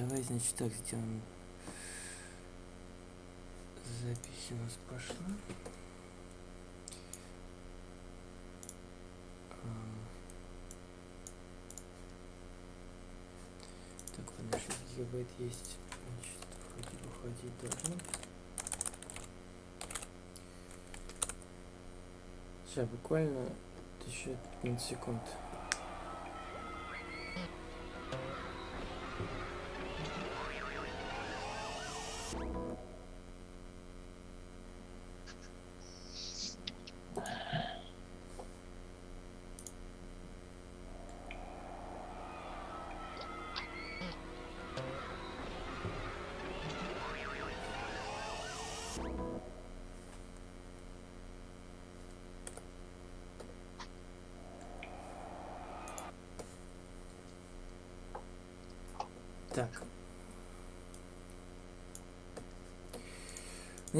Давай, значит, так сделаем. Запись у нас пошла. А. Так, ладно, 6 гигабайт есть. Значит, бы хватить должно. Сейчас, буквально еще 15 секунд.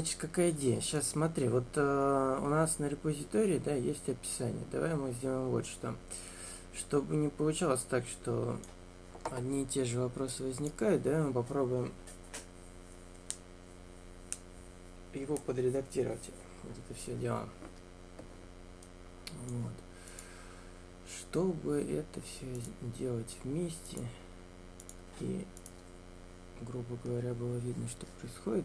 Значит, какая идея? Сейчас смотри, вот э, у нас на репозитории, да, есть описание. Давай мы сделаем вот что. Чтобы не получалось так, что одни и те же вопросы возникают, да, мы попробуем его подредактировать. Вот это все дело. Вот. Чтобы это все делать вместе, и, грубо говоря, было видно, что происходит,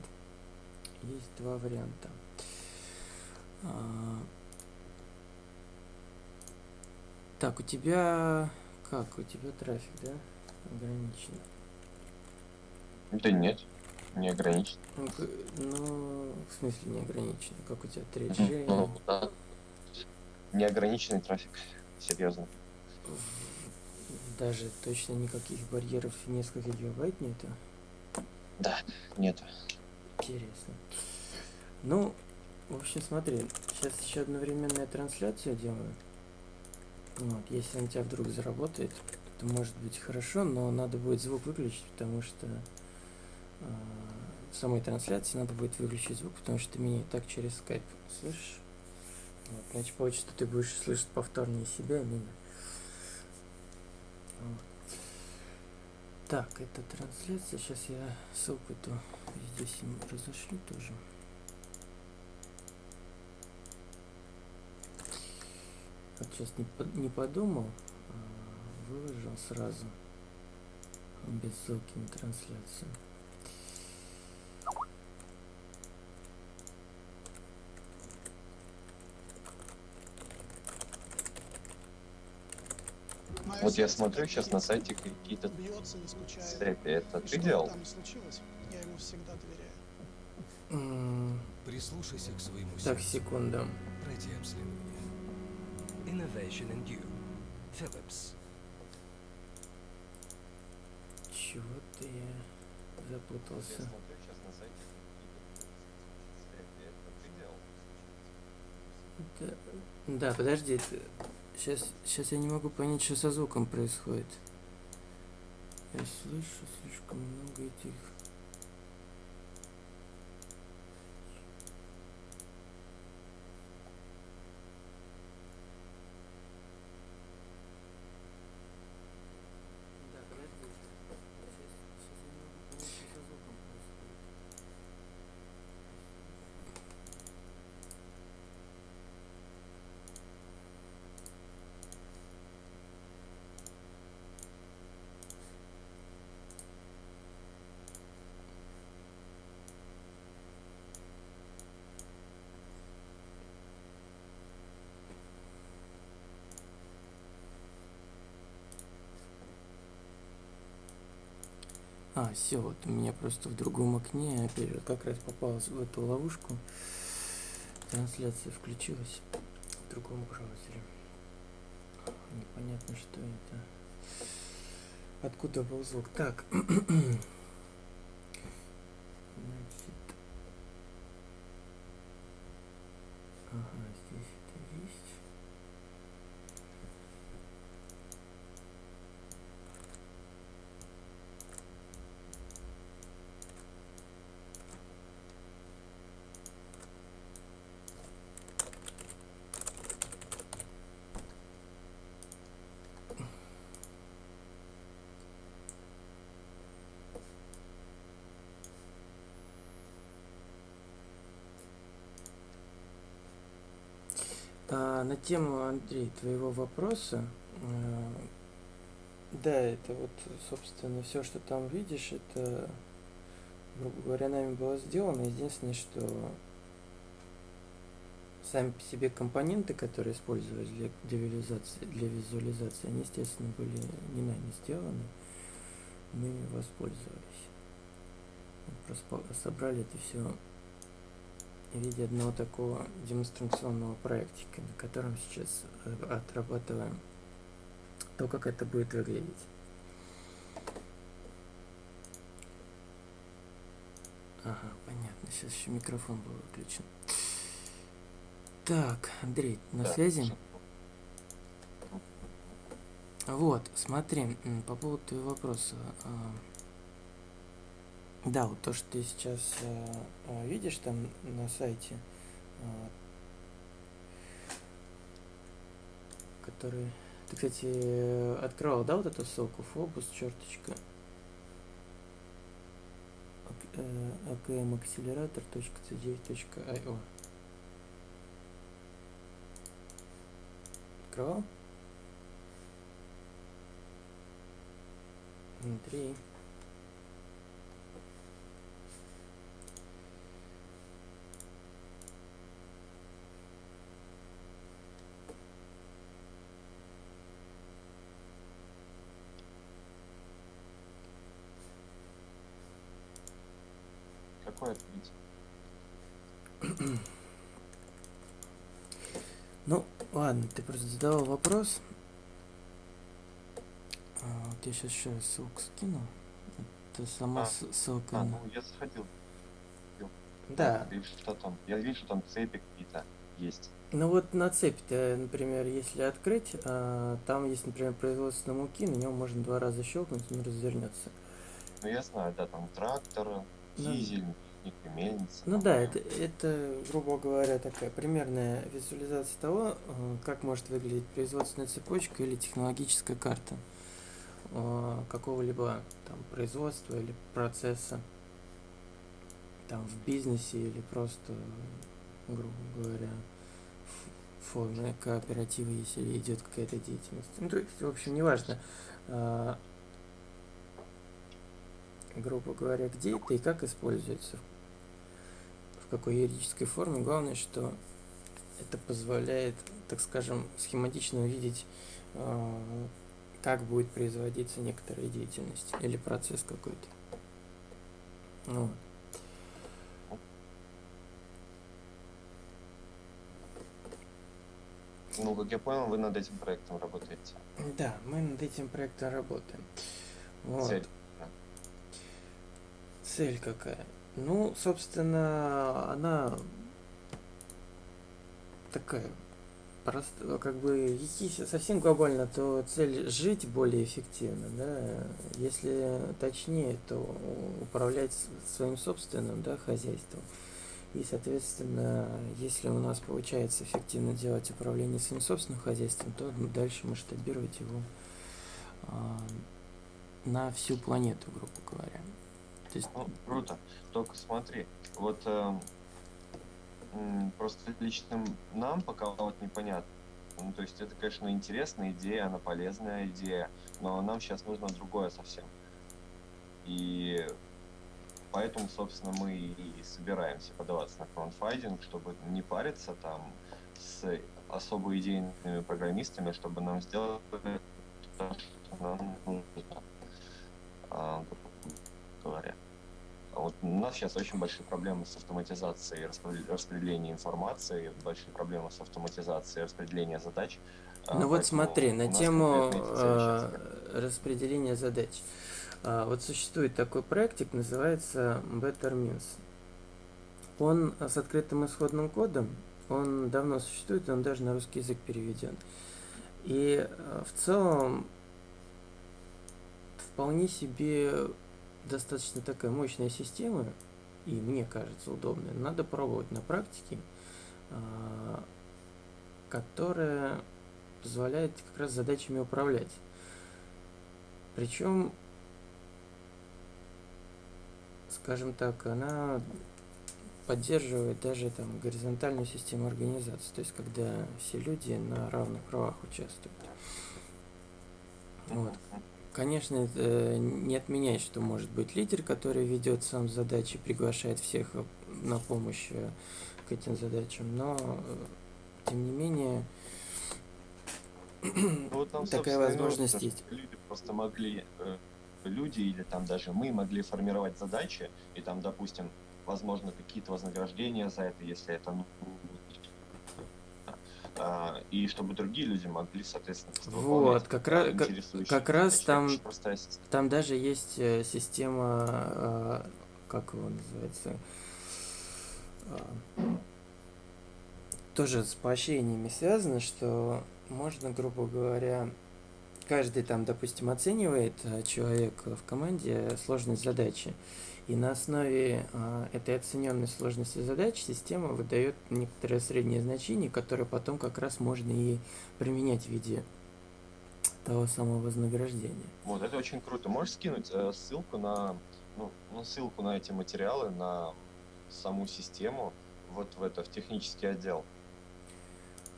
есть два варианта. А, так, у тебя как? У тебя трафик, да? Ограничен. Да нет, не ограничен. Ну, ну, в смысле не ограничен? Как у тебя 3G? Ну, да. Неограниченный трафик, серьезно. Даже точно никаких барьеров несколько гигабайт нету? Да, нету. Интересно. Ну, в общем, смотри, сейчас еще одновременная трансляция делаю. Вот, если он тебя вдруг заработает, то может быть хорошо, но надо будет звук выключить, потому что э, в самой трансляции надо будет выключить звук, потому что ты меня и так через скайп слышишь. Вот, значит, получится, что ты будешь слышать повторнее себя, и меня. Так, это трансляция. Сейчас я ссылку эту здесь им разошлю тоже. Вот сейчас не, не подумал, а выложил сразу без ссылки на трансляцию. Вот я смотрю сейчас на сайте какие-то цепи. Это ты делал? я ему всегда доверяю. Прислушайся к своему Так, секунду. Пройди обследование. Innovation and you. Philips. Чего-то я запутался. смотрю сейчас на сайте какие-то цепи. Это ты делал? Да, да, подожди. Сейчас, сейчас я не могу понять, что со звуком происходит. Я слышу слишком много этих... А, все, вот у меня просто в другом окне, опять же, как раз попал в эту ловушку. Трансляция включилась в другом браузере. Непонятно, что это. Откуда был звук? Так. Значит. Ага, на тему, Андрей, твоего вопроса, э, да, это вот, собственно, все, что там видишь, это, грубо говоря, нами было сделано. Единственное, что сами по себе компоненты, которые использовались для, для, визуализации, для визуализации, они, естественно, были не нами сделаны. Мы воспользовались. Просто собрали это все в виде одного такого демонстрационного проектика, на котором сейчас э, отрабатываем то, как это будет выглядеть. Ага, понятно. Сейчас еще микрофон был выключен. Так, Андрей, на Да, связи? Вот, смотри, по поводу твоего вопроса. А, Да, вот то, что ты сейчас а, а, видишь там на сайте, а, который... Ты, кстати, открывал, да, вот эту ссылку? Фобус, черточка. akmaccelerator.c9.io Открывал? Андрей. Какой открыть? Ну, ладно, ты просто задавал вопрос. А, вот я сейчас еще раз ссылку скину. Это сама А, ссылка А, на... ну я заходил. Да, И что там? Я вижу, что там цепи какие-то есть. ну вот на цепи-то, например, если открыть, а, там есть, например, производство муки, на нем можно два раза щелкнуть, он развернется. Ну я знаю, да, там трактор, Ну, дизель, и мельница. Ну да. это, это, грубо говоря, такая примерная визуализация того, э, как может выглядеть производственная цепочка или технологическая карта э, какого-либо там производства или процесса там в бизнесе или просто, грубо говоря, в форме кооператива, если идет какая-то деятельность. Ну, то есть, в общем, неважно, э, грубо говоря, где это и как используется, в какой юридической форме. Главное, что это позволяет, так скажем, схематично увидеть, э, как будет производиться некоторая деятельность или процесс какой-то. Вот. Ну, как я понял, вы над этим проектом работаете. Да, мы над этим проектом работаем. Вот. Цель. Цель какая? Ну, собственно, она такая просто, как бы, если совсем глобально, то цель жить более эффективно, да, если точнее, то управлять своим собственным, да, хозяйством. И, соответственно, если у нас получается эффективно делать управление своим собственным хозяйством, то дальше масштабировать его а, на всю планету, грубо говоря. То есть, Ну, круто. Только смотри, вот м, просто лично нам пока вот непонятно. Ну, то есть это, конечно, интересная идея, она полезная идея, но нам сейчас нужно другое совсем. И поэтому, собственно, мы и собираемся подаваться на краудфандинг, чтобы не париться там с особо идейными программистами, чтобы нам сделать то, что нам нужно. А, говоря. У нас сейчас очень большие проблемы с автоматизацией распре- распределения информации, большие проблемы с автоматизацией распределения задач. А, Ну вот смотри, на тему э, распределения задач. А, Вот существует такой проектик, называется Better Means. Он с открытым исходным кодом, он давно существует, он даже на русский язык переведен. И э, в целом вполне себе достаточно такая мощная система, и мне кажется удобная. Надо пробовать на практике, а, которая позволяет как раз задачами управлять. Причем, скажем так, она поддерживает даже там горизонтальную систему организации, то есть когда все люди на равных правах участвуют. Вот. Конечно, это не отменяет, что может быть лидер, который ведет сам задачи, приглашает всех на помощь э, к этим задачам, но э, тем не менее Ну, вот там, такая возможность есть. Люди просто могли, э, люди или там даже мы могли формировать задачи, и там, допустим, возможно, какие-то вознаграждения за это, если это ну, и чтобы другие люди могли, соответственно, Вот, как раз, как, раз там-. Там даже есть э, система, э, как его называется, э, тоже с поощрениями связано, что можно, грубо говоря, каждый там, допустим, оценивает э, человек в команде сложность задачи, и на основе э, этой оцененной сложности задач система выдает некоторое среднее значение, которое потом как раз можно и применять в виде того самого вознаграждения. Вот, это очень круто. Можешь скинуть э, ссылку на, ну, ну, ссылку на эти материалы, на саму систему, вот в это, в технический отдел.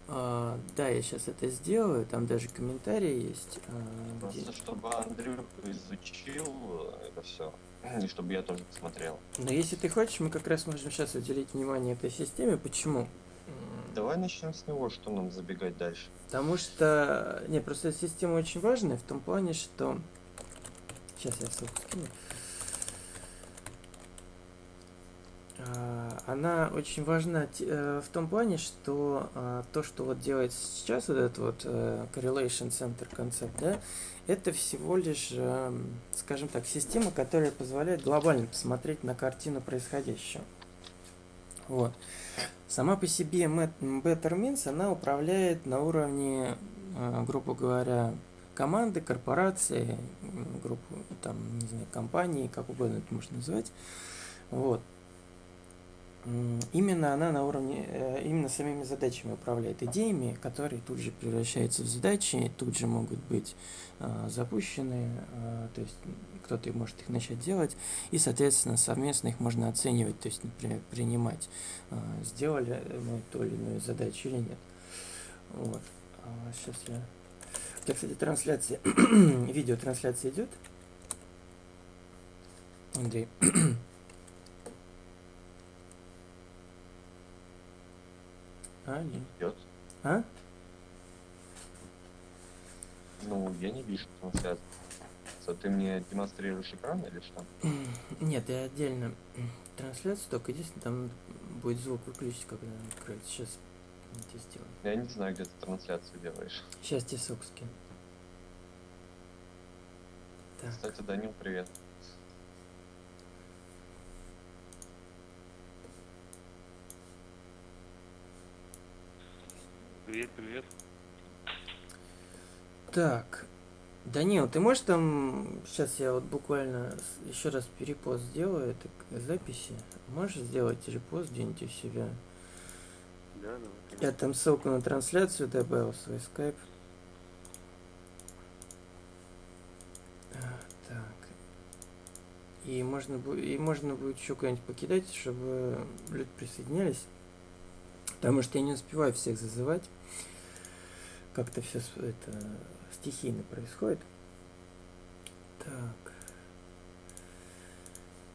А, да, я сейчас это сделаю, там даже комментарии есть. а, где- Просто чтобы Андрюх изучил э, это все, и чтобы я тоже посмотрел. Но если ты хочешь, мы как раз можем сейчас уделить внимание этой системе. Почему? Давай начнем с него, что нам забегать дальше. Потому что... Не, просто эта система очень важная в том плане, что... Сейчас я ссылку скину. А, Она очень важна э, в том плане, что а, то, что вот делается сейчас, вот этот вот э, Correlation Center концепт, да, это всего лишь, скажем так, система, которая позволяет глобально посмотреть на картину происходящего. Вот. Сама по себе Better Means, она управляет на уровне, э, грубо говоря, команды, корпорации, группы, там, не знаю, компании, как угодно это можно назвать. Вот. Именно она на уровне, э, именно самими задачами управляет идеями, которые тут же превращаются в задачи, тут же могут быть э, запущены, э, то есть кто-то может их начать делать, и, соответственно, совместно их можно оценивать, то есть, например, принимать, сделали мы ту или иную задачу или нет. Вот. сейчас я... У кстати, трансляция, видеотрансляция идет? Андрей. Алло. Идет. А? Ну, я не вижу трансляцию. Ты мне демонстрируешь экран или что? Нет, я отдельно трансляцию, только единственное, там будет звук выключить, когда она откроется. Сейчас я тебе сделаю. Я не знаю, где ты трансляцию делаешь. Сейчас тебе ссылку скину. Так, Кстати, Данил, привет. Привет, привет. так. Данил, ты можешь там... Сейчас я вот буквально еще раз перепост сделаю этой к- записи. Можешь сделать репост где-нибудь у себя? Да, давай. Я там ссылку на трансляцию добавил, свой скайп. Так. И можно, и можно будет еще куда-нибудь покидать, чтобы люди присоединялись. Потому что я не успеваю всех зазывать. Как-то все это стихийно происходит. Так.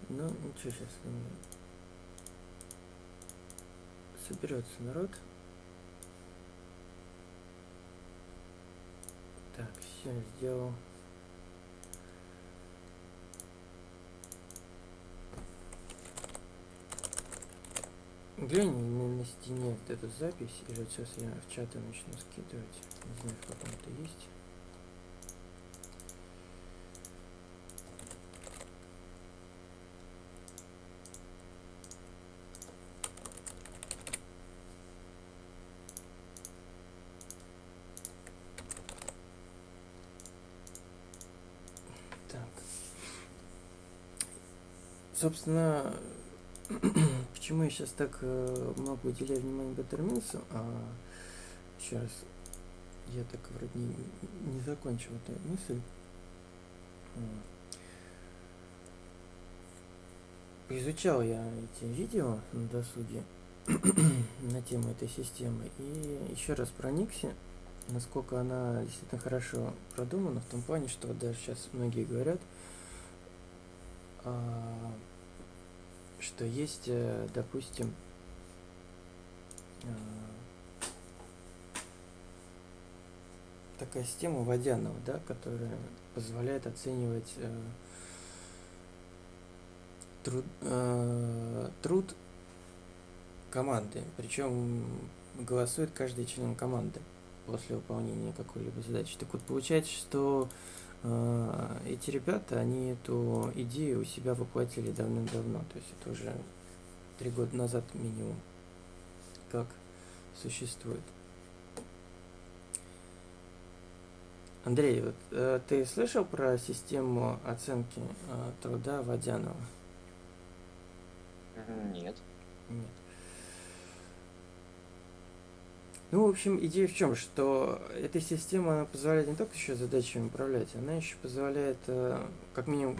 Ну, ничего, сейчас соберется народ. Так, все сделал. Глянь на, стене вот эту запись, или вот сейчас я в чаты начну скидывать. Не знаю, в каком то есть. Так. Собственно, почему я сейчас так э, много уделяю внимания Беттерминсу, а еще раз, я так вроде не, не закончил эту мысль. Изучал я эти видео на досуге на тему этой системы и еще раз проникся, насколько она действительно хорошо продумана, в том плане, что даже сейчас многие говорят, а, что есть, э, допустим, а, такая система Водянова, да, которая позволяет оценивать э, труд, э, труд команды. Причем голосует каждый член команды после выполнения какой-либо задачи. Так вот, получается, что э, эти ребята, они эту идею у себя воплотили давным-давно. То есть это уже три года назад минимум, как существует. Андрей, вот, э, ты слышал про систему оценки э, труда Водянова? Нет. Нет. Ну, в общем, идея в чем, что эта система она позволяет не только еще задачами управлять, она еще позволяет, э, как минимум,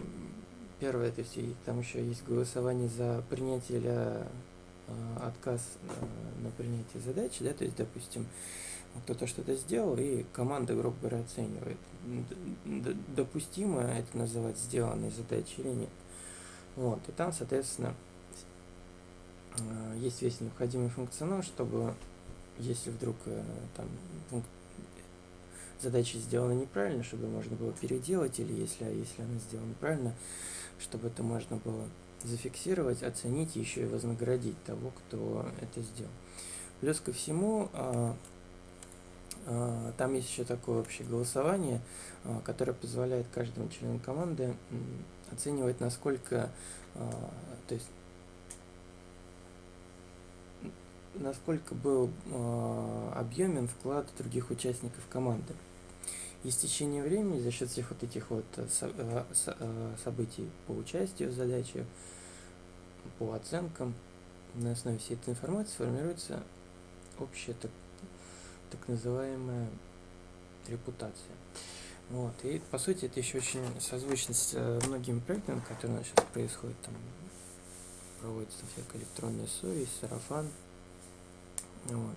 первое, то есть и там еще есть голосование за принятие или э, отказ э, на принятие задачи, да, то есть, допустим, кто-то что-то сделал, и команда, грубо говоря, оценивает, допустимо это называть сделанной задачей или нет. Вот, и там, соответственно, есть весь необходимый функционал, чтобы если вдруг э, там пункт задача сделана неправильно, чтобы можно было переделать, или если, если она сделана правильно, чтобы это можно было зафиксировать, оценить еще и вознаградить того, кто это сделал. Плюс ко всему, а, а, там есть еще такое общее голосование, а, которое позволяет каждому члену команды оценивать, насколько, а, то есть насколько был э, объемен вклад других участников команды. И с течением времени за счет всех вот этих вот э, со, э, со, э, событий по участию в задаче, по оценкам, на основе всей этой информации формируется общая так, так называемая репутация. Вот. И по сути это еще очень созвучно с э, многими проектами, которые у нас сейчас происходят. Там проводится всякая электронная совесть, сарафан, вот.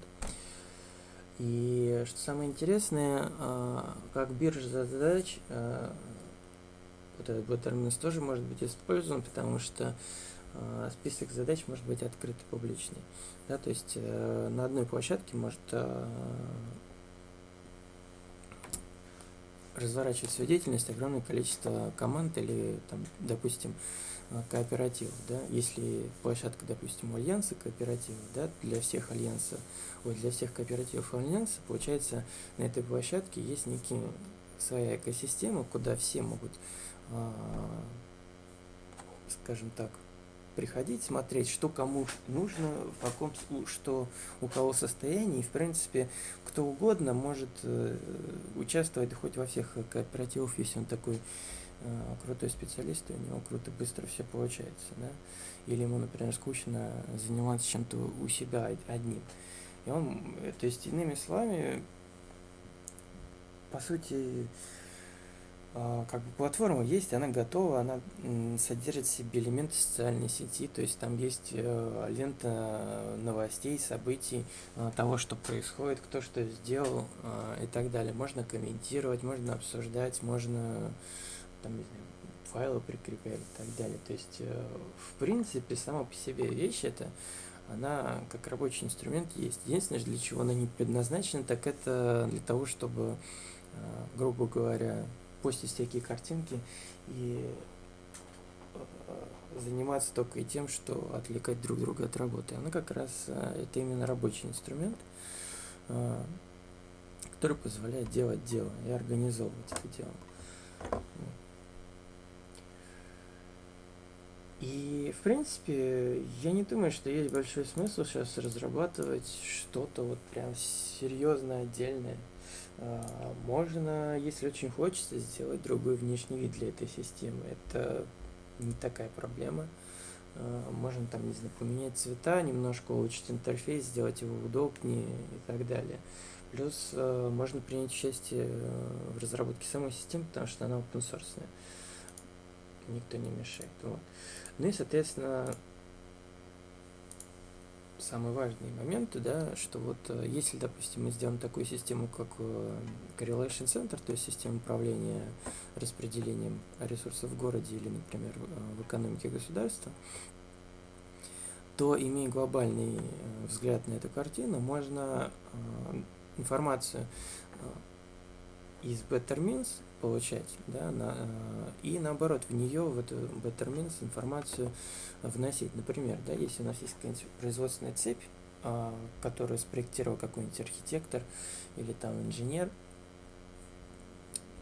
И что самое интересное, а, как биржа задач, а, вот этот вот тоже может быть использован, потому что а, список задач может быть открытый, публичный. Да, то есть э, на одной площадке может разворачивать свою деятельность огромное количество команд или, там, допустим, Э, кооперативов, да, если площадка, допустим, у альянса кооператива, да, для всех альянсов, вот для всех кооперативов альянса, получается, на этой площадке есть некие своя экосистема, куда все могут, э, скажем так, приходить, смотреть, что кому нужно, в каком, что у кого состоянии, и, в принципе, кто угодно может э, участвовать хоть во всех кооперативах, если он такой Э, крутой специалист, и у него круто, быстро все получается, да, или ему, например, скучно заниматься чем-то у себя одним. И он, э, то есть, иными словами, по сути, как бы платформа есть, она готова, она содержит в себе элементы социальной сети, то есть там есть э, лента новостей, событий, того, что происходит, кто что сделал и так далее. Можно комментировать, можно обсуждать, можно там, не знаю, файлы прикреплять и так далее. То есть, э, в принципе, сама по себе вещь это, она как рабочий инструмент есть. Единственное, для чего она не предназначена, так это для того, чтобы, грубо говоря, постить всякие картинки и э, заниматься только и тем, что отвлекать друг друга от работы. Она как раз это именно рабочий инструмент, который позволяет делать дело и организовывать это дело. И, в принципе, я не думаю, что есть большой смысл сейчас разрабатывать что-то вот прям серьезно отдельное. А, можно, если очень хочется, сделать другой внешний вид для этой системы. Это не такая проблема. А, можно там, не знаю, поменять цвета, немножко улучшить интерфейс, сделать его удобнее и так далее. Плюс а, можно принять участие в разработке самой системы, потому что она open source никто не мешает. Вот. Ну и, соответственно, самый важный момент, да, что вот э, если, допустим, мы сделаем такую систему, как э, Correlation Center, то есть система управления распределением ресурсов в городе или, например, в экономике государства, то, имея глобальный взгляд на эту картину, можно информацию из Bettermins получать, да, на, э, и наоборот, в нее, в эту Bettermins информацию вносить. Например, да, если у нас есть какая-нибудь производственная цепь, а, которую спроектировал какой-нибудь архитектор или там инженер,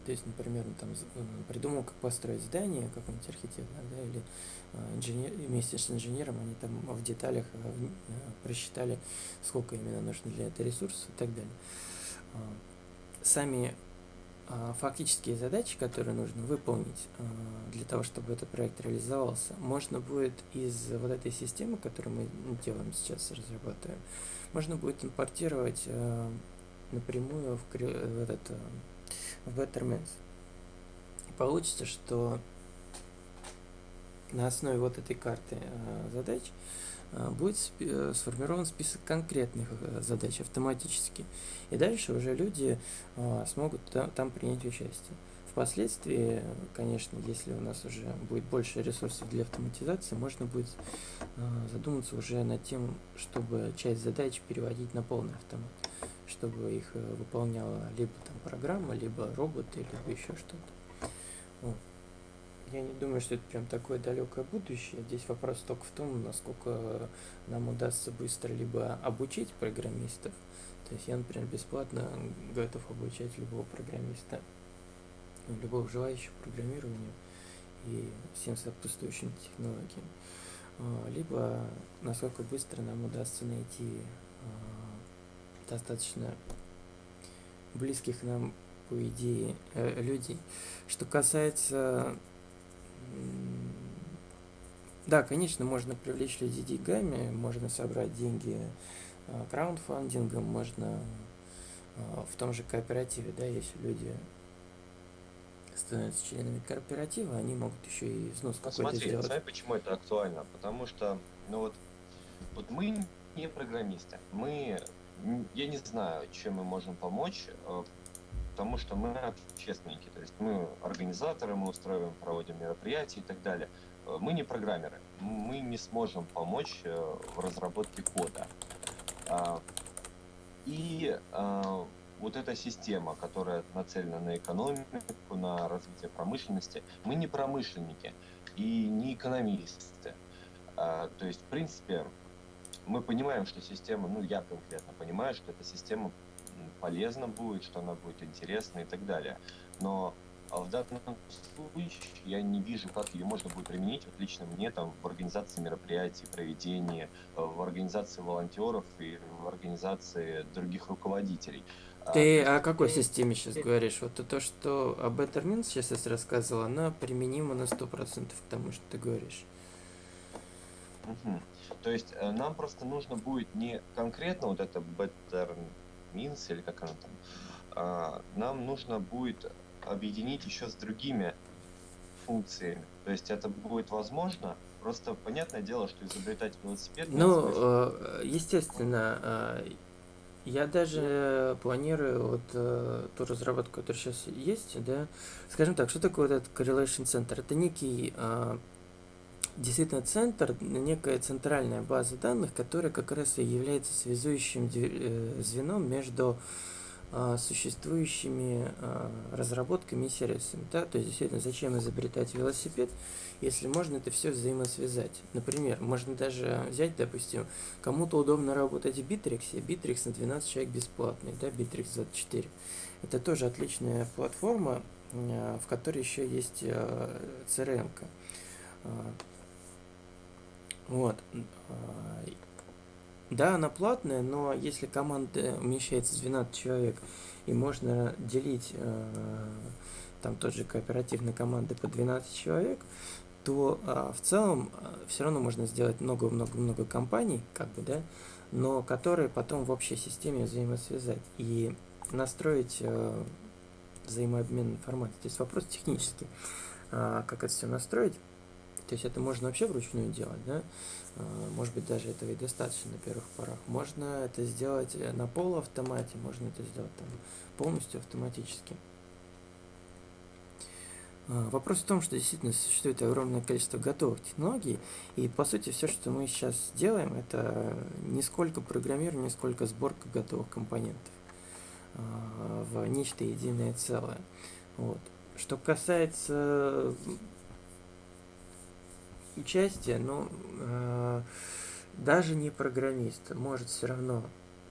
то есть, например, он там э, придумал, как построить здание, какой-нибудь архитектор, да, или э, инженер, вместе с инженером они там в деталях просчитали, сколько именно нужно для этого ресурса и так далее. А, сами фактические задачи, которые нужно выполнить а, для того, чтобы этот проект реализовался, можно будет из вот этой системы, которую мы делаем сейчас, разрабатываем, можно будет импортировать а, напрямую в, в этот в Bettermans. Получится, что на основе вот этой карты задач будет э, сформирован список конкретных э, задач автоматически. И дальше уже люди смогут там принять участие. Впоследствии, конечно, если у нас уже будет больше ресурсов для автоматизации, можно будет задуматься уже над тем, чтобы часть задач переводить на полный автомат, чтобы их выполняла либо там программа, либо роботы, либо еще что-то. Вот я не думаю, что это прям такое далекое будущее. Здесь вопрос только в том, насколько нам удастся быстро либо обучить программистов. То есть я, например, бесплатно готов обучать любого программиста, любого желающего программированию и всем сопутствующим технологиям. А, либо насколько быстро нам удастся найти а, достаточно близких нам по идее э, людей. Что касается да, конечно, можно привлечь людей деньгами, можно собрать деньги а, краундфандингом, можно а, в том же кооперативе, да, если люди становятся членами кооператива, они могут еще и взнос ну, какой-то сделать. Смотри, почему это актуально? Потому что, ну вот, вот мы не программисты, мы, я не знаю, чем мы можем помочь, а, потому что мы общественники, то есть мы организаторы, мы устраиваем, проводим мероприятия и так далее. Э, мы не программеры, мы не сможем помочь э, в разработке кода. А, и а, вот эта система, которая нацелена на экономику, на развитие промышленности, мы не промышленники и не экономисты. А, то есть, в принципе, мы понимаем, что система, ну я конкретно понимаю, что эта система полезно будет, что она будет интересна и так далее. Но а в данном случае я не вижу, как ее можно будет применить, вот лично мне, там, в организации мероприятий, проведении, э, в организации волонтеров и в организации других руководителей. А, Ты а, о какой системе сейчас говоришь? Вот то, что об Bettermint сейчас я рассказывал, она применима на 100% к тому, что ты говоришь. Угу. То есть э, нам просто нужно будет не конкретно вот это Better Минс или как она там, а, нам нужно будет объединить еще с другими функциями. То есть это будет возможно, просто понятное дело, что изобретать велосипед... Ну, э, естественно, э, я даже планирую вот э, ту разработку, которая сейчас есть, да, скажем так, что такое вот этот Correlation Center? Это некий действительно центр, некая центральная база данных, которая как раз и является связующим э, звеном между а, существующими а, разработками и сервисами. Да? То есть, действительно, зачем изобретать велосипед, если можно это все взаимосвязать. Например, можно даже взять, допустим, кому-то удобно работать в Bittrex, Bittrex на 12 человек бесплатный, да, Bittrex 24. Это тоже отличная платформа, а, в которой еще есть CRM. -ка. Вот. А, да, она платная, но если команда умещается 12 человек и можно делить э, там тот же кооперативной команды по 12 человек, то а, в целом а, все равно можно сделать много-много-много компаний, как бы, да, но которые потом в общей системе взаимосвязать и настроить э, взаимообмен информацией. То есть вопрос технический, как это все настроить То есть это можно вообще вручную делать, да? А, Может быть, даже этого и достаточно на первых порах. Можно это сделать э, на полуавтомате, можно это сделать там полностью автоматически. А, Вопрос в том, что действительно существует огромное количество готовых технологий, и по сути все, что мы сейчас делаем, это не сколько программирование, сколько сборка готовых компонентов а, в нечто единое целое. Вот. Что касается участия, ну, э, даже не программист может все равно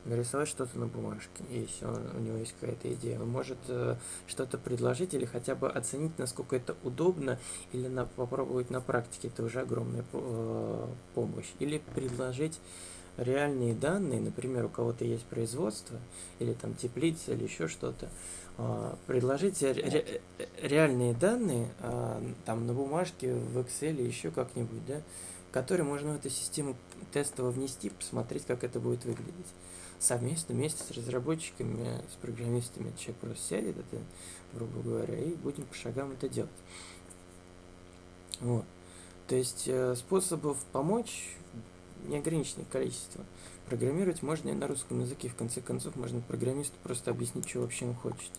нарисовать что-то на бумажке, если он, у него есть какая-то идея. Он может э, что-то предложить или хотя бы оценить, насколько это удобно, или на, попробовать на практике, это уже огромная э, помощь. Или предложить реальные данные, например, у кого-то есть производство, или там теплица, или еще что-то, а, предложить ре- ре- реальные данные а, там на бумажке, в Excel еще как-нибудь, да, которые можно в эту систему тестово внести, посмотреть, как это будет выглядеть. Совместно, вместе с разработчиками, с программистами человек просто сядет, это, грубо говоря, и будем по шагам это делать. Вот. То есть э, способов помочь неограниченное количество. Программировать можно и на русском языке. В конце концов, можно программисту просто объяснить, что вообще он хочет.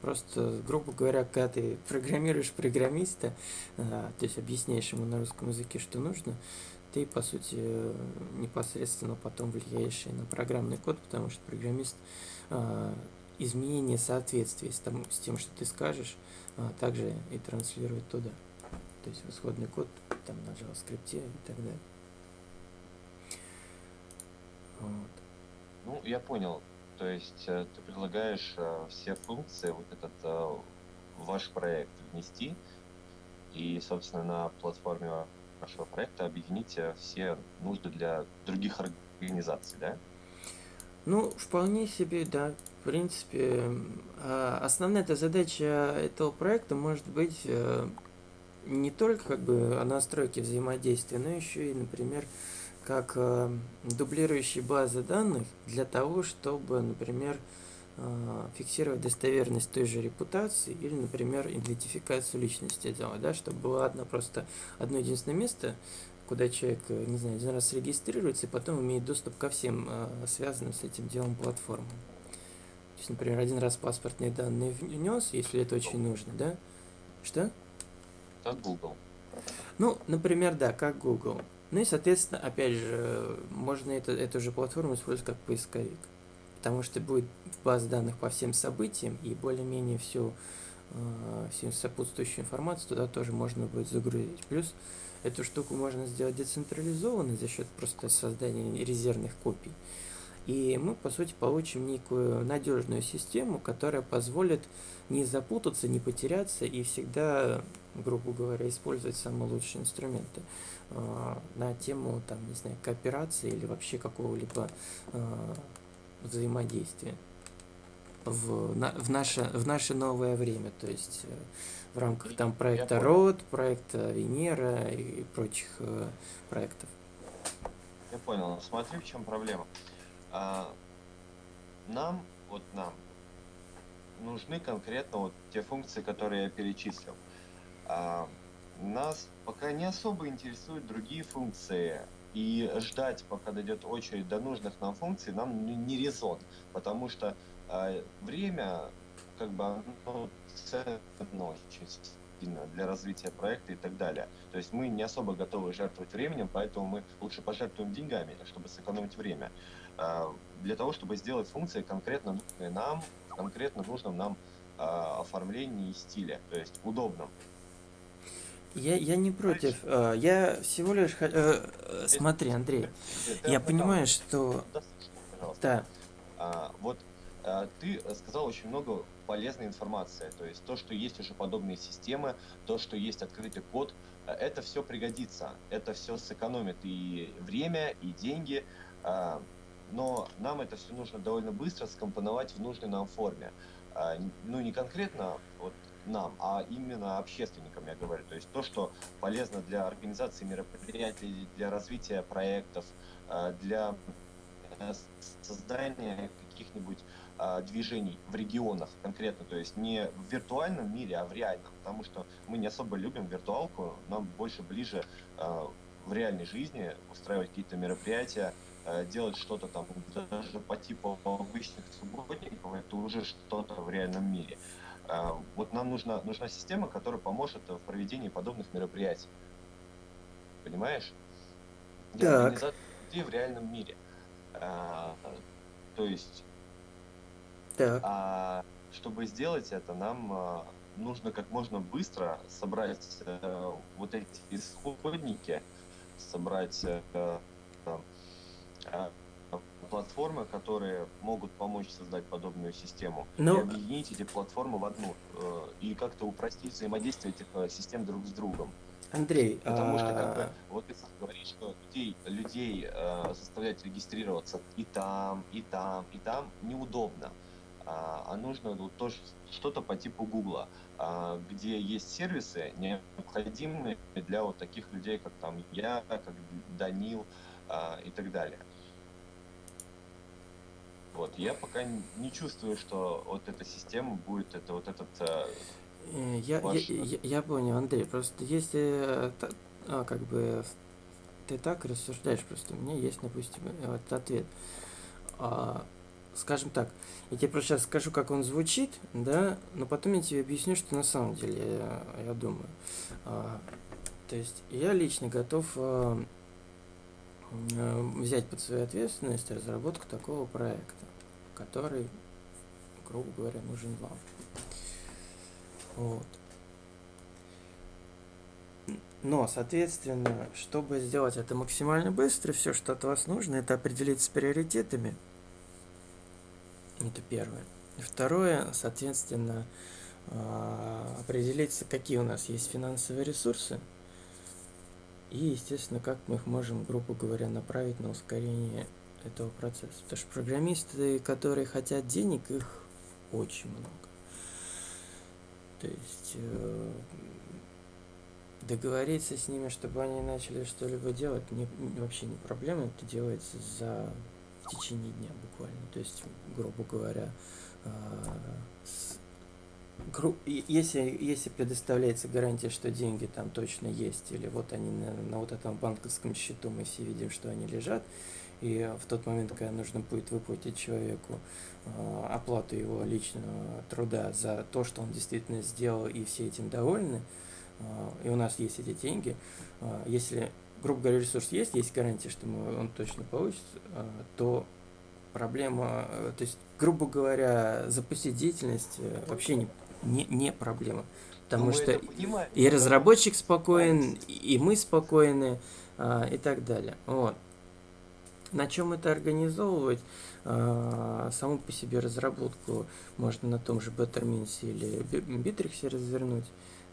Просто, грубо говоря, когда ты программируешь программиста, а, то есть объясняешь ему на русском языке, что нужно, ты, по сути, э, непосредственно потом влияешь и на программный код, потому что программист а, изменение соответствия с, тому, с тем, что ты скажешь, а, также и транслирует туда. То есть в исходный код там на JavaScript и так далее. Вот. Ну, я понял. То есть э, ты предлагаешь э, все функции, вот этот э, ваш проект внести, и, собственно, на платформе вашего проекта объединить все нужды для других организаций, да? Ну, вполне себе, да. В принципе, а, основная эта задача этого проекта может быть не только как бы о настройке взаимодействия, но еще и, например, как э, дублирующие базы данных для того, чтобы, например, э, фиксировать достоверность той же репутации или, например, идентификацию личности делать, да, чтобы было одно просто одно единственное место, куда человек, э, не знаю, один раз регистрируется и потом имеет доступ ко всем связанным с этим делом платформам. То есть, например, один раз паспортные данные внес, если это очень нужно, да? Что? Как Google. Ну, например, да, как Google. Ну и, соответственно, опять же, можно это, эту же платформу использовать как поисковик. Потому что будет база данных по всем событиям, и более-менее всю, э, всю сопутствующую информацию туда тоже можно будет загрузить. Плюс эту штуку можно сделать децентрализованной за счет просто создания резервных копий. И мы, по сути, получим некую надежную систему, которая позволит не запутаться, не потеряться и всегда, грубо говоря, использовать самые лучшие инструменты э, на тему, там, не знаю, кооперации или вообще какого-либо э, взаимодействия в, на, в, наше, в наше новое время, то есть э, в рамках там проекта. РОД, проекта Венера и прочих э, проектов. Я понял. Смотри, в чем проблема. А, нам, вот нам, нужны конкретно вот те функции, которые я перечислил. А, нас пока не особо интересуют другие функции. И ждать, пока дойдет очередь до нужных нам функций, нам не резон. Потому что а, время, как бы, оно ценно для развития проекта и так далее. То есть мы не особо готовы жертвовать временем, поэтому мы лучше пожертвуем деньгами, чтобы сэкономить время. А, Для того, чтобы сделать функции конкретно нужные нам, конкретно нужном нам а, оформлении и стиле, то есть удобном. Я, я не против. э, Я всего лишь... э, э, Смотри, Андрей, я понимаю, что... Да, А, вот ты сказал очень много полезной информации. То есть то, что есть уже подобные системы, то, что есть открытый код, это все пригодится. Это все сэкономит и время, и деньги. но нам это все нужно довольно быстро скомпоновать в нужной нам форме. Ну, не конкретно вот нам, а именно общественникам, я говорю. То есть то, что полезно для организации мероприятий, для развития проектов, а, для создания каких-нибудь а, движений в регионах конкретно, то есть не в виртуальном мире, а в реальном, потому что мы не особо любим виртуалку, нам больше ближе в реальной жизни устраивать какие-то мероприятия, делать что-то там даже по типу обычных субботников, это уже что-то в реальном мире. А, вот нам нужна, нужна система, которая поможет в проведении подобных мероприятий. Понимаешь? Для организации в реальном мире. А, то есть Так, а чтобы сделать это, нам а, нужно как можно быстро собрать э, вот эти исходники, собрать э, э, э, платформы, которые могут помочь создать подобную систему, Ну- и объединить эти платформы в одну, э, и как-то упростить взаимодействие этих э, систем друг с другом. Андрей, Потому что, как бы, а, вот ты говоришь, что людей, людей э, заставлять регистрироваться и там, и там, и там неудобно. А, а нужно вот тоже что-то по типу Гугла, а, где есть сервисы, необходимые для вот таких людей, как там я, как Данил а, и так далее. Вот, я пока не чувствую, что вот эта система будет, это вот этот э, э, я, я, ваш- я, я понял, Андрей, просто если э, а, как бы ты так рассуждаешь, просто у меня есть, допустим, э, вот ответ. А, скажем так, я тебе просто сейчас скажу, как он звучит, да, но потом я тебе объясню, что на самом деле я, я думаю. А, то есть я лично готов э, взять под свою ответственность разработку такого проекта, который, грубо говоря, нужен вам. Вот. Но, соответственно, чтобы сделать это максимально быстро, все, что от вас нужно, это определиться с приоритетами. Это первое. И второе, соответственно, а, определиться, какие у нас есть финансовые ресурсы. И, естественно, как мы их можем, грубо говоря, направить на ускорение этого процесса. Потому что программисты, которые хотят денег, их очень много. То есть э, договориться с ними, чтобы они начали что-либо делать, не, вообще не проблема. Это делается за в течение дня буквально. То есть, грубо говоря, а, с- если, если предоставляется гарантия, что деньги там точно есть, или вот они на, на вот этом банковском счету, мы все видим, что они лежат, и в тот момент, когда нужно будет выплатить человеку а, оплату его личного труда за то, что он действительно сделал, и все этим довольны, а, и у нас есть эти деньги, а, если, грубо говоря, ресурс есть, есть гарантия, что мы, он точно получится, а, то проблема, э, то есть, грубо говоря, запустить деятельность э, вообще не, не, не проблема. Потому ну, мы что и но разработчик спокоен, и мы спокойны, а, и так далее. Вот. На чем это организовывать? А, саму по себе разработку можно на том же Bettermins или Bittrex развернуть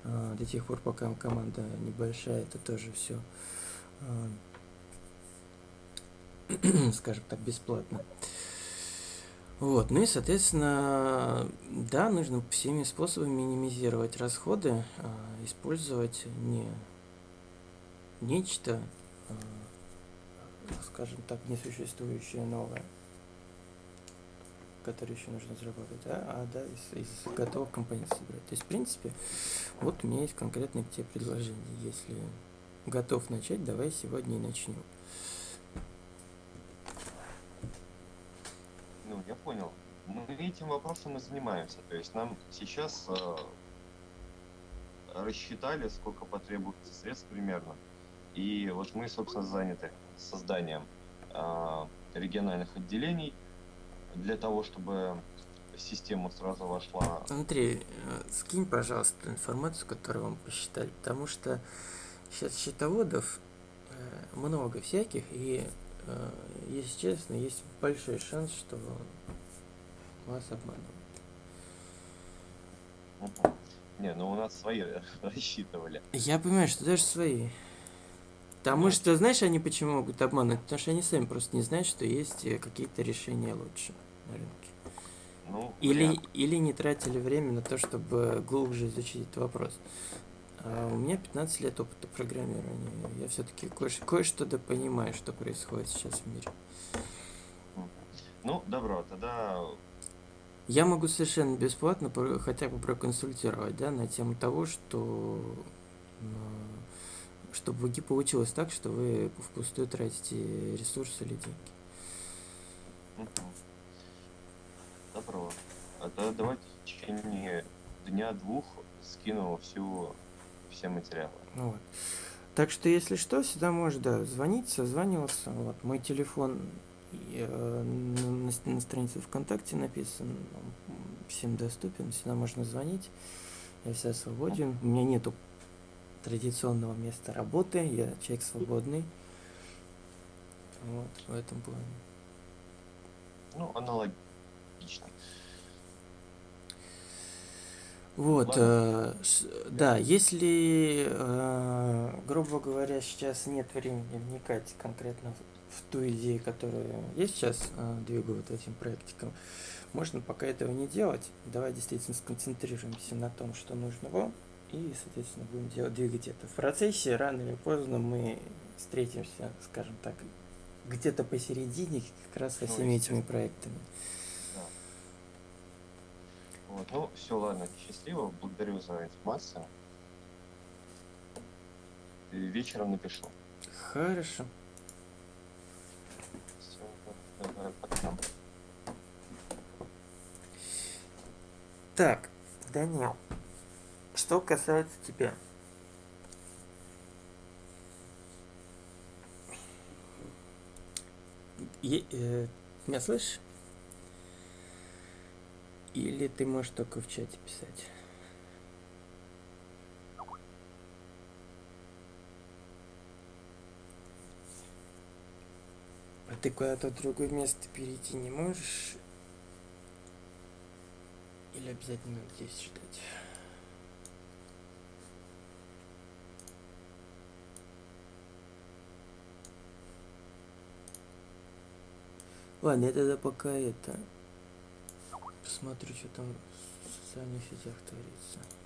а, до тех пор, пока команда небольшая, это тоже все, скажем так, бесплатно. Вот, ну и, соответственно, да, нужно всеми способами минимизировать расходы, а, использовать не нечто, а, скажем так, несуществующее новое, которое еще нужно заработать, а, а да, из, из готовых компонентов собирать. То есть, в принципе, вот у меня есть конкретное к тебе предложение. Если готов начать, давай сегодня и начнем. Ну, я понял. Мы этим вопросом и занимаемся. То есть нам сейчас э, рассчитали, сколько потребуется средств примерно. И вот мы, собственно, заняты созданием э, региональных отделений для того, чтобы система сразу вошла. Андрей, э, скинь, пожалуйста, информацию, которую вам посчитали, потому что сейчас счетоводов э, много всяких, и, если честно, есть большой шанс, что вас обманывают. Мгм. Не, ну у нас свои рассчитывали. Я понимаю, что даже свои. Потому Ну. что, знаешь, они почему могут обманывать? Потому что они сами просто не знают, что есть э, какие-то решения лучше на рынке. Ну, Или, или не тратили время на то, чтобы глубже изучить этот вопрос. А у меня 15 лет опыта программирования. Я все-таки кое- кое-что да понимаю, что происходит сейчас в мире. Ну, добро, тогда Я могу совершенно бесплатно хотя бы проконсультировать, да, на тему того, что чтобы не получилось так, что вы впустую тратите ресурсы или деньги. Добро. А то давайте в течение дня-двух скину всю все материалы. Вот. Так что, если что, всегда можешь, да, звонить, созваниваться. Вот, мой телефон э, на, на странице ВКонтакте написан, всем доступен, всегда можно звонить. Я всегда свободен. У меня нету традиционного места работы, я человек свободный. Вот, в этом плане. Ну, аналогично. Вот, э, ш- да, если, э, грубо говоря, сейчас нет времени вникать конкретно в, ту идею, которая я сейчас э, двигаю вот этим проектиком, можно пока этого не делать. Давай действительно сконцентрируемся на том, что нужно вам, и, соответственно, будем делать, двигать это. В процессе рано или поздно мы встретимся, скажем так, где-то посередине как раз со Ну, всеми этими проектами. Вот, ну, все, ладно, счастливо, благодарю за информацию. И вечером напишу. Хорошо. Всё, давай, пока. Так, Данил, что касается тебя. Е- э, меня слышишь? Или ты можешь только в чате писать? А ты куда-то в другое место перейти не можешь? Или обязательно здесь ждать? Ладно, тогда пока это... Посмотрю, что там в социальных сетях творится.